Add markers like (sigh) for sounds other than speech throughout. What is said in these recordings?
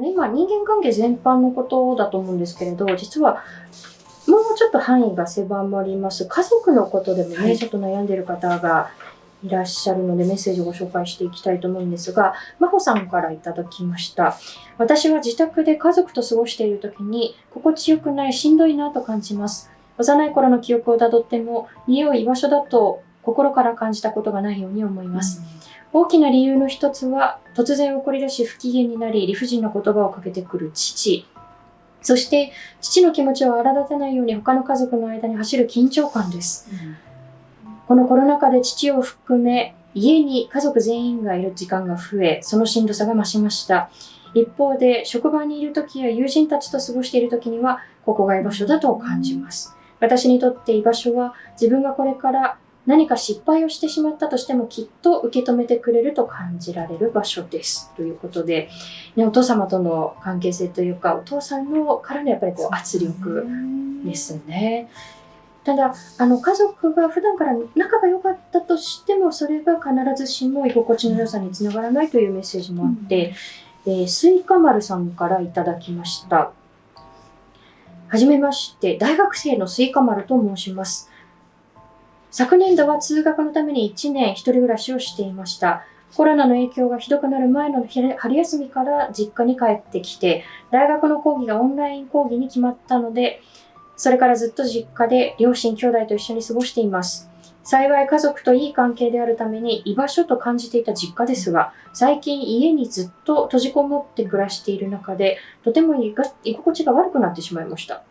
あの今人間関係全般のことだと思うんですけれど実はもうちょっと範囲が狭まります家族のことでもね、はい、ちょっと悩んでいる方がいらっしゃるのでメッセージをご紹介していきたいと思うんですが、真帆さんからいただきました。私は自宅で家族と過ごしている時に心地よくないしんどいなと感じます。幼い頃の記憶をたどっても家を居場所だと心から感じたことがないように思います。大きな理由の一つは突然怒り出し不機嫌になり理不尽な言葉をかけてくる父。そして父の気持ちを荒立てないように他の家族の間に走る緊張感です。うんこのコロナ禍で父を含め家に家族全員がいる時間が増え、そのしんどさが増しました。一方で、職場にいる時や友人たちと過ごしている時には、ここが居場所だと感じます。私にとって居場所は、自分がこれから何か失敗をしてしまったとしてもきっと受け止めてくれると感じられる場所です。ということで、ね、お父様との関係性というか、お父さんのからのやっぱりこう圧力ですね。ただあの家族が普段から仲が良かったとしてもそれが必ずしも居心地の良さにつながらないというメッセージもあって、うん、えー、スイカ丸さんからいただきましたはじめまして大学生のスイカ丸と申します昨年度は通学のために1年一人暮らしをしていましたコロナの影響がひどくなる前の春休みから実家に帰ってきて大学の講義がオンライン講義に決まったのでそれからずっと実家で両親兄弟と一緒に過ごしています。幸い家族といい関係であるために居場所と感じていた実家ですが、最近家にずっと閉じこもって暮らしている中で、とても居心地が悪くなってしまいました。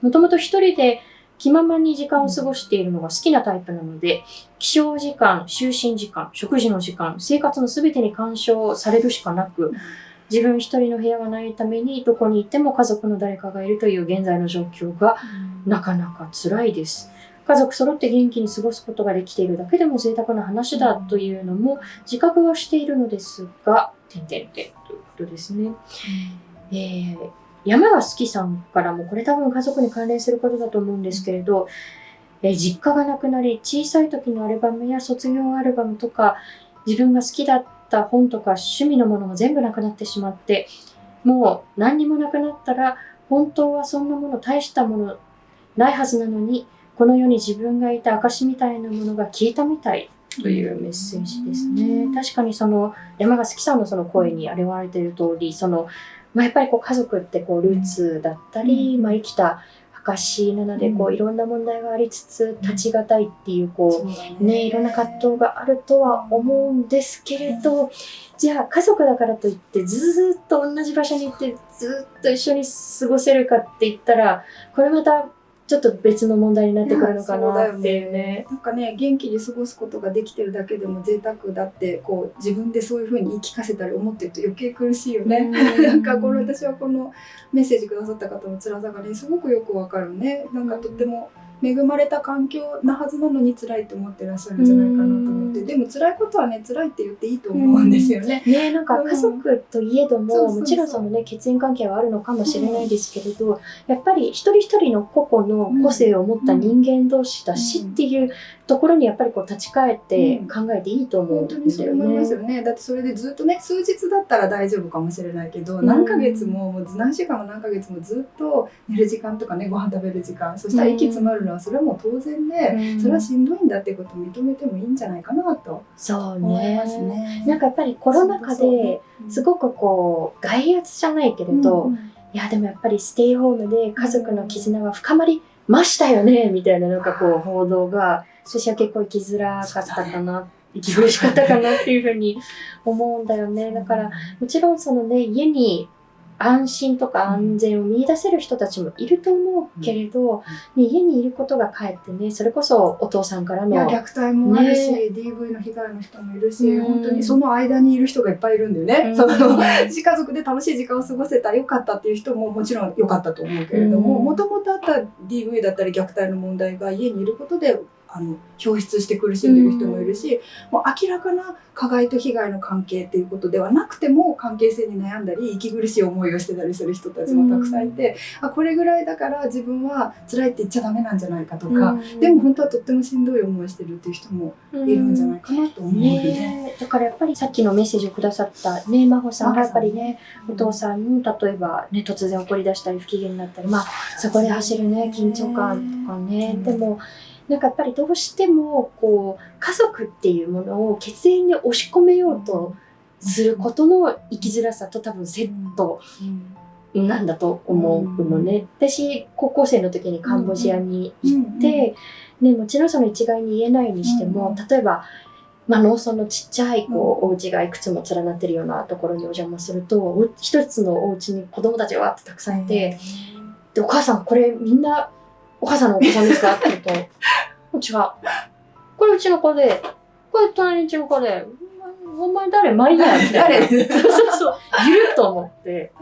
もともと一人で気ままに時間を過ごしているのが好きなタイプなので、起床時間、就寝時間、食事の時間、生活の全てに干渉されるしかなく、自分一人の部屋がないためにどこにいても家族の誰かがいるという現在の状況がなかなか辛いです。家族揃って元気に過ごすことができているだけでも贅沢な話だというのも自覚はしているのですが、点々点ということですね。えー、山が好きさんからもこれ多分家族に関連することだと思うんですけれど、えー、実家がなくなり小さい時のアルバムや卒業アルバムとか自分が好きだった本とか趣味のものも全部なくなってしまって、もう何にもなくなったら、本当はそんなもの大したものないはずなのに、この世に自分がいた証みたいなものが消えたみたいというメッセージですね。確かにその山賀月さんのその声に表れている通り、その、まあ、やっぱりこう家族ってこうルーツだったり、まあ、生きた証なので、こういろんな問題がありつつ立ちがたいっていうこうね。いろんな葛藤があるとは思うんですけれどじゃあ家族だからといってずっと同じ場所に行ってずっと一緒に過ごせるかって言ったらこれまたちょっと別の問題になってくるのかなっていうね。なんかね元気に過ごすことができてるだけでも贅沢だってこう自分でそういうふうに言い聞かせたり思ってると余計苦しいよね。なんかこの私はこのメッセージくださった方の辛さがねすごくよくわかるね。なんかとっても恵まれた環境なはずなのに辛いと思ってらっしゃるんじゃないかなと思って。でも辛いことはね辛いって言っていいと思うんですよね。ねなんか家族といえどももちろんそのね血縁関係はあるのかもしれないですけれど、やっぱり一人一人の個々の個性を持った人間同士だしっていうところにやっぱりこう立ち返って考えていいと思うんですよね。思いますよね。だってそれでずっとね数日だったら大丈夫かもしれないけど、何ヶ月ももう何週間も何ヶ月もずっと寝る時間とかねご飯食べる時間そしたら息詰まるのはそれはもう当然で、それはしんどいんだっていうことを認めてもいいんじゃないかなと思いますね。なんかやっぱりコロナ禍ですごくこう外圧じゃないけれど、いやでもやっぱりステイホームで家族の絆は深まりましたよねみたいななんかこう報道が私は結構生きづらかったかな、生き苦しかったかなっていうふうに思うんだよね。だからもちろんそのね家に安心とか安全を見出せる人たちもいると思うけれど、ね、家にいることがかえってねそれこそお父さんからの虐待もあるし、ね、DV の被害の人もいるし、うん、本当にその間にいる人がいっぱいいるんだよね、うん、その家族で楽しい時間を過ごせたよかったっていう人ももちろん良かったと思うけれどももともとあった DV だったり虐待の問題が家にいることであの表出して苦しんでる人もいるし、うん、もう明らかな加害と被害の関係っていうことではなくても関係性に悩んだり息苦しい思いをしてたりする人たちもたくさんいて、うん、あこれぐらいだから自分は辛いって言っちゃダメなんじゃないかとか、うん、でも本当はとってもしんどい思いしてるっていう人もいるんじゃないかなと思うので、ね、だからやっぱりさっきのメッセージをくださったね、真帆さんがやっぱりね、お父さんに例えばね、突然怒り出したり不機嫌になったり、まあ、そこで走るね、緊張感とかね。でも、なんかやっぱりどうしても、こう、家族っていうものを血縁に押し込めようとすることの生きづらさと多分セットなんだと思うのね。私、高校生の時にカンボジアに行って、ね、もちろんその一概に言えないにしても、例えば、まあ、農村のちっちゃいこう、お家がいくつも連なってるようなところにお邪魔するとお一つのお家に子供たちがわーってたくさんいて、でお母さんこれみんなお母さんのお子さんですか？って言うと「違う。これうちの子でこれ隣のうちの子でお前誰？マリア」みたいな。誰？そうそうそう。いると思って。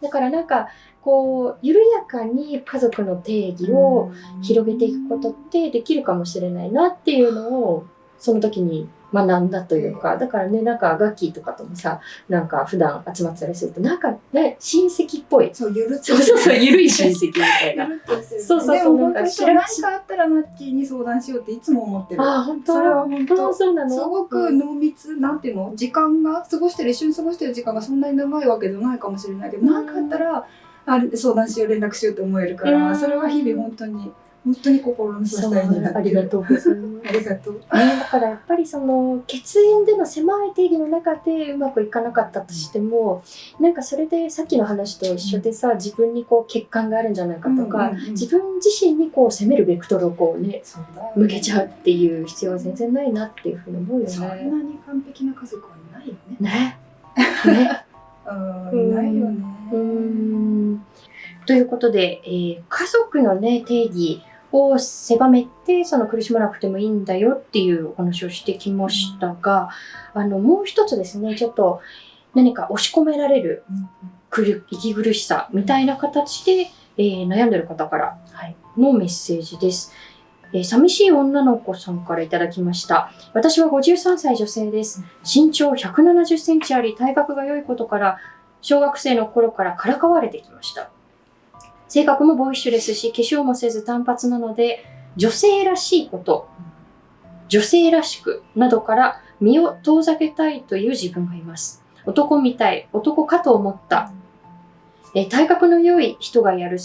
だからなんかこう緩やかに家族の定義を広げていくことってできるかもしれないなっていうのをその時に学んだというか、だからね、なんかガッキーとかともさ、なんか普段集まってたりすると、なんかね、親戚っぽい。そう、ゆるっとそうそうそう、ゆるい親戚みたいゆな。そうそうそうなんか当にそう何かあったらナッキーに相談しようっていつも思ってる。ああ、本当？それは本当そうなの？すごく濃密、なんていうの時間が過ごしてる一緒に過ごしてる時間がそんなに長いわけじゃないかもしれないけどうん。何、かあったらあ相談しよう連絡しようって思えるから、うん。それは日々本当に本当に心の支えになってる。ありがとうございます。ありがとう。ね、だからやっぱりその血縁での狭い定義の中でうまくいかなかったとしても、なんかそれでさっきの話と一緒でさ自分にこう欠陥があるんじゃないかとか、うんうんうん。自分自身にこう責めるベクトルをこうねそう向けちゃうっていう必要は全然ないなっていうふうに思うよそんなね。に完璧な家族はいないよね。ね。ね。うん。いないよね。うーん。ということで、えー家族のね定義を狭めてその苦しまなくてもいいんだよっていうお話をしてきましたが、あのもう一つですねちょっと何か押し込められる息苦しさみたいな形で、えー悩んでる方からのメッセージです。えー寂しい女の子さんからいただきました。私は53歳女性です。身長170センチあり、体格が良いことから、小学生の頃からからかわれてきました。性格もボーイッシュですし、化粧もせず単発なので、女性らしいこと、女性らしくなどから身を遠ざけたいという自分がいます。男みたい、男かと思った。え体格の良い人がやる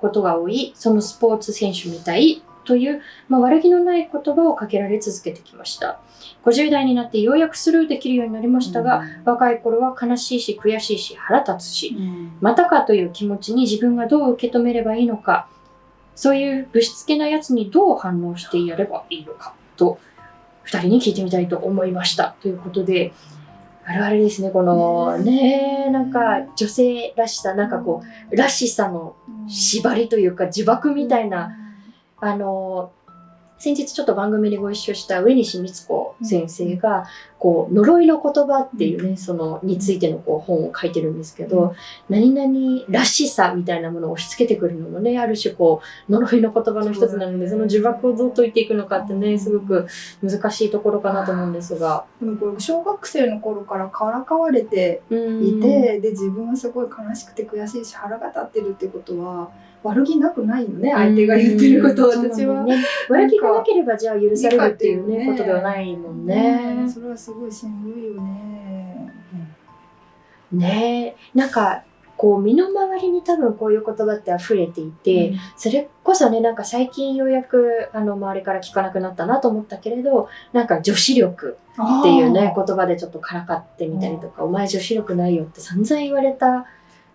ことが多い、そのスポーツ選手みたいという、まあ、悪気のない言葉をかけられ続けてきました。50代になってようやくスルーできるようになりましたが、若い頃は悲しいし悔しいし腹立つし、うんまたかという気持ちに自分がどう受け止めればいいのか、そういうぶしつけなやつにどう反応してやればいいのかと、二人に聞いてみたいと思いました。ということで、あるあるですね、このね、なんか女性らしさ、なんかこう、らしさの縛りというか呪縛みたいな、あの、先日ちょっと番組でご一緒した上西光子先生が、こう、呪いの言葉っていうね、その、についてのこう本を書いてるんですけど、何々らしさみたいなものを押し付けてくるのもね、ある種こう、呪いの言葉の一つなので、その呪縛をどう解いていくのかってね、すごく難しいところかなと思うんですが。でもこれ小学生の頃からからかわれてうん。いて、で自分はすごい悲しくて悔しいし腹が立ってるってことは悪気なくないよね相手が言ってること私は。ね、悪気がなければじゃあ許されるっていうね、ことではないもんね。それはすごいしんどいよね。ね。えなんかこう身の回りに多分こういう言葉って溢れていて、それこそねなんか最近ようやくあの周りから聞かなくなったなと思ったけれどなんか女子力っていうね言葉でちょっとからかってみたりとか「お前女子力ないよ」って散々言われた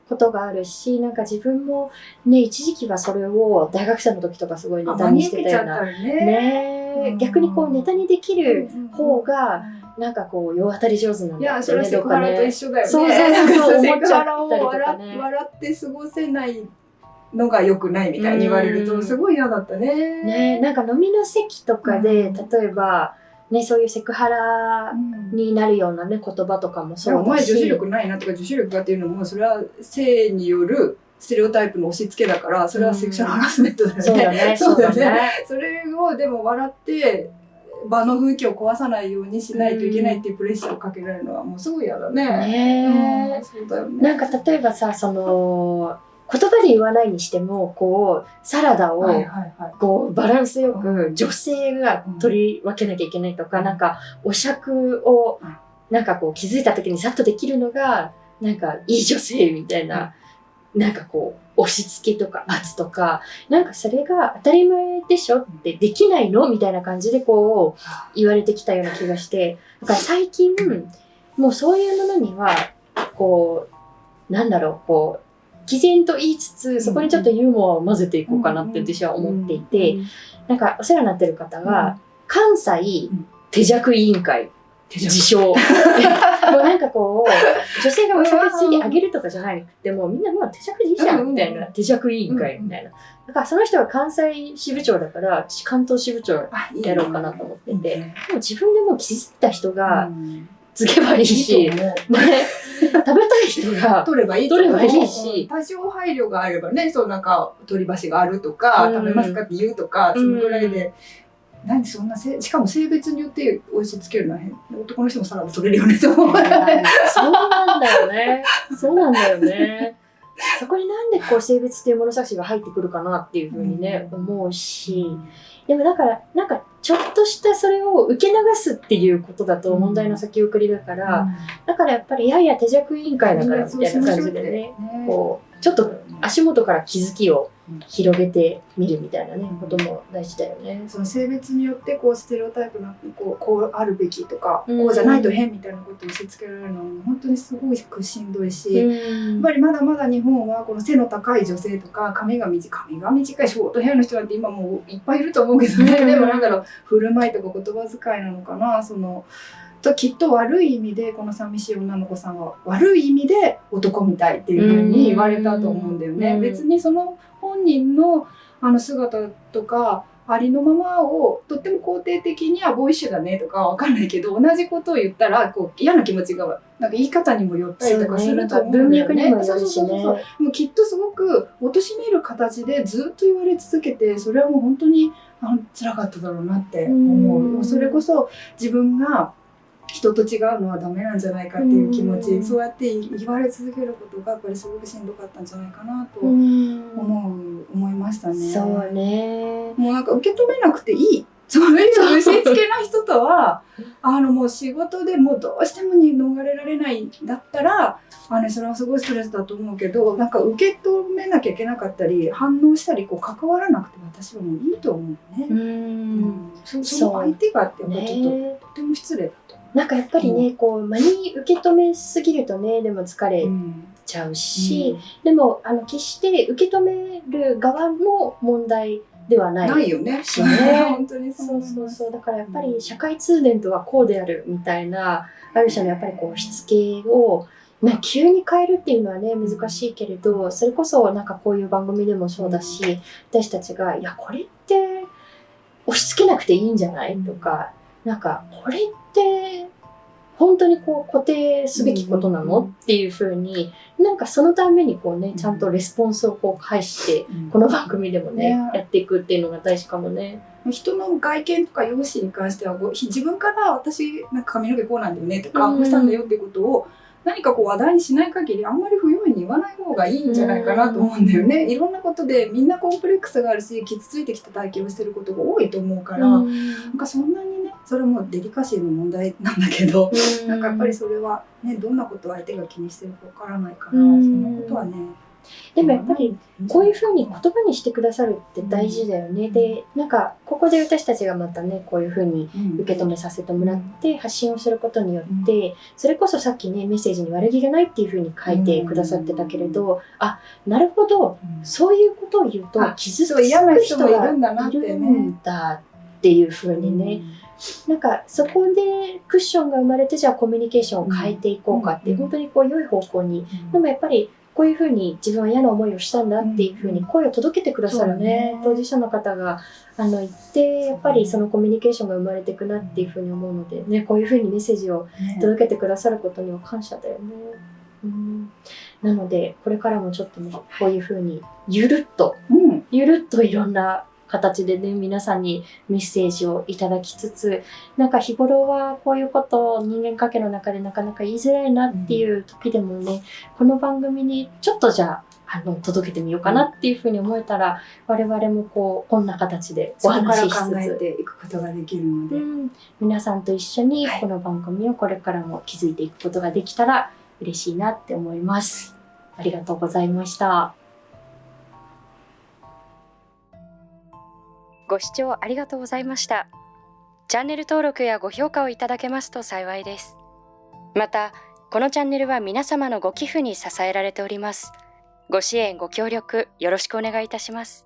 ことがあるしなんか自分もね一時期はそれを大学生の時とかすごいネタにしてたような。ね。ね逆にこうネタにできる方がうんなんかこう世当たり上手なんいやだってねそれはセクハラと一緒だよね。そうそうそうセクハラを笑ね笑って過ごせないのが良くないみたいに言われるうんとすごい嫌だったね。ねなんか飲みの席とかで、うん例えば、ね、そういうセクハラうんになるようなね言葉とかもそうだし前女子力ないなとか女子力がっていうのもそれは性によるステレオタイプの押し付けだからそれはセクシャルハラスメントだよね。そうだね (laughs) そうだねそうだねそれをでも笑って場の雰囲気を壊さないようにしないといけないっていうプレッシャーをかけられるのはもうすごい嫌だね。ねうんそうだよね。なんか例えばさその言葉で言わないにしてもこうサラダを。こうバランスようく女性が取り分けなきゃいけないとか、うん。なんかお酌をなんかこう気づいた時にさっとできるのが、なんかいい女性みたいな、なんかこう、押し付けとか圧とか、なんかそれが当たり前でしょってできないのみたいな感じでこう言われてきたような気がして、だから最近、もうそういうものには、こう、なんだろう、こう、毅然と言いつつ、そこにちょっとユーモアを混ぜていこうかなって私は思っていて、なんかお世話になってる方が、関西手弱委員会自称。(laughs) もうなんかこう、女性がお酒ついてあげるとかじゃなくて、もうみんなもう手弱でいいじゃん、みたいな。手弱委員会みたいな。だからその人が関西支部長だから、私関東支部長やろうかなと思ってて、でも自分でもう気づいた人がつけばいいし、ね、食べたい人が取ればいい取ればいいし。多少配慮があればねそうなんか取り箸があるとか、うん。食べますかって言うとかそのぐらいで、何そんなせしかも性別によって押し付けるのは変男の人もサラダ取れるよねと思う。そうなんだよね。そうなんだよね。そこになんでこう性別っていう物差しが入ってくるかなっていうふうにね、思うし、でもだから、なんかちょっとしたそれを受け流すっていうことだと問題の先送りだから、だからやっぱり、いやいや手弱委員会だからみたいな感じでね、こう、ちょっと足元から気づきを広げてみるみたいなね、ことも大事だよね。その性別によってこうステレオタイプなこうこうあるべきとか、うん。こうじゃないと変みたいなことを押し付けられるのは本当にすごくしんどいし、やっうんぱりまだまだ日本はこの背の高い女性とか髪が短い髪が短いショートヘアの人なんて今もういっぱいいると思うけどね、うん。でもなんだろう振る舞いとか言葉遣いなのかなそのときっと悪い意味でこの寂しい女の子さんは悪い意味で男みたいっていうふうに言われたと思うんだよね。うん別にその本人のあの姿とかありのままをとっても肯定的にはボーイッシュだねとかわかんないけど同じことを言ったらこう嫌な気持ちがなんか言い方にもよったりとかすると思うん文だよね。そうそうそうそうね。もうきっとすごく貶める形でずっと言われ続けてそれはもう本当にあ辛かっただろうなって思ううんそれこそ自分が人と違うのはダメなんじゃないかっていう気持ち、うんそうやって言われ続けることがやっぱりすごくしんどかったんじゃないかなとうん思う、思いましたね。そうね。もうなんか受け止めなくていい。そういう押し付けな人とは、あのもう仕事でもうどうしてもに逃れられないんだったら、あのそれはすごいストレスだと思うけど、なんか受け止めなきゃいけなかったり、反応したり、こう関わらなくて私はもういいと思うね。う。うんその相手がってやっぱりちょっと、ねとても失礼だとなんかやっぱりね、こう、間に受け止めすぎるとね、でも疲れちゃうし、でも、あの、決して受け止める側も問題ではない。ないよね。しね (laughs) 本当にそうそうそう。だからやっぱり社会通念とはこうであるみたいな、ある種のやっぱりこう、しつけを、まあ、急に変えるっていうのはね、難しいけれど、それこそなんかこういう番組でもそうだし、私たちが、いや、これって押し付けなくていいんじゃない？とか、なんか、これって、本当にこう固定すべきことなの？っていうふうに、なんかそのためにこうね、ちゃんとレスポンスをこう返して、この番組でもね、ね。やっていくっていうのが大事かもね。人の外見とか容姿に関しては自分から私なんか髪の毛こうなんだよねとか、うん。こうしたんだよってことを何かこう話題にしない限りあんまり不用意に言わない方がいいんじゃないかなと思うんだよね、いろんなことでみんなコンプレックスがあるし傷ついてきた体験をしてることが多いと思うから、なんかそんなにねそれもデリカシーの問題なんだけど、なんかやっぱりそれはねどんなことを相手が気にしてるかわからないから、うん。そんなことはねでもやっぱりこういうふうに言葉にしてくださるって大事だよね。で、なんかここで私たちがまたね、こういうふうに受け止めさせてもらって発信をすることによって、それこそさっきね、メッセージに悪気がないっていうふうに書いてくださってたけれど、あ、なるほど、そういうことを言うとあ傷つく人がるんだなっているねんだっていうふうにね、なんかそこでクッションが生まれてじゃあコミュニケーションを変えていこうかって、うん本当にこう良い方向に。でもやっぱりこういうふうに自分は嫌な思いをしたんだっていうふうに声を届けてくださるね、当事者の方があの言ってやっぱりそのコミュニケーションが生まれていくなっていうふうに思うので、ね、こういうふうにメッセージをね届けてくださることには感謝だよね。うん、なのでこれからもちょっとねこういうふうにゆるっとうん。ゆるっといろんな形でね、皆さんにメッセージをいただきつつ、なんか日頃はこういうことを人間関係の中でなかなか言いづらいなっていう時でもね、この番組にちょっとじゃああの、届けてみようかなっていうふうに思えたら、我々もこう、こんな形でお話ししつ考えつ、ていくことができるので、うん、皆さんと一緒にこの番組をこれからも築いていくことができたら嬉しいなって思います。ありがとうございました。ご視聴ありがとうございました。チャンネル登録やご評価をいただけますと幸いです。また、このチャンネルは皆様のご寄付に支えられております。ご支援、ご協力よろしくお願いいたします。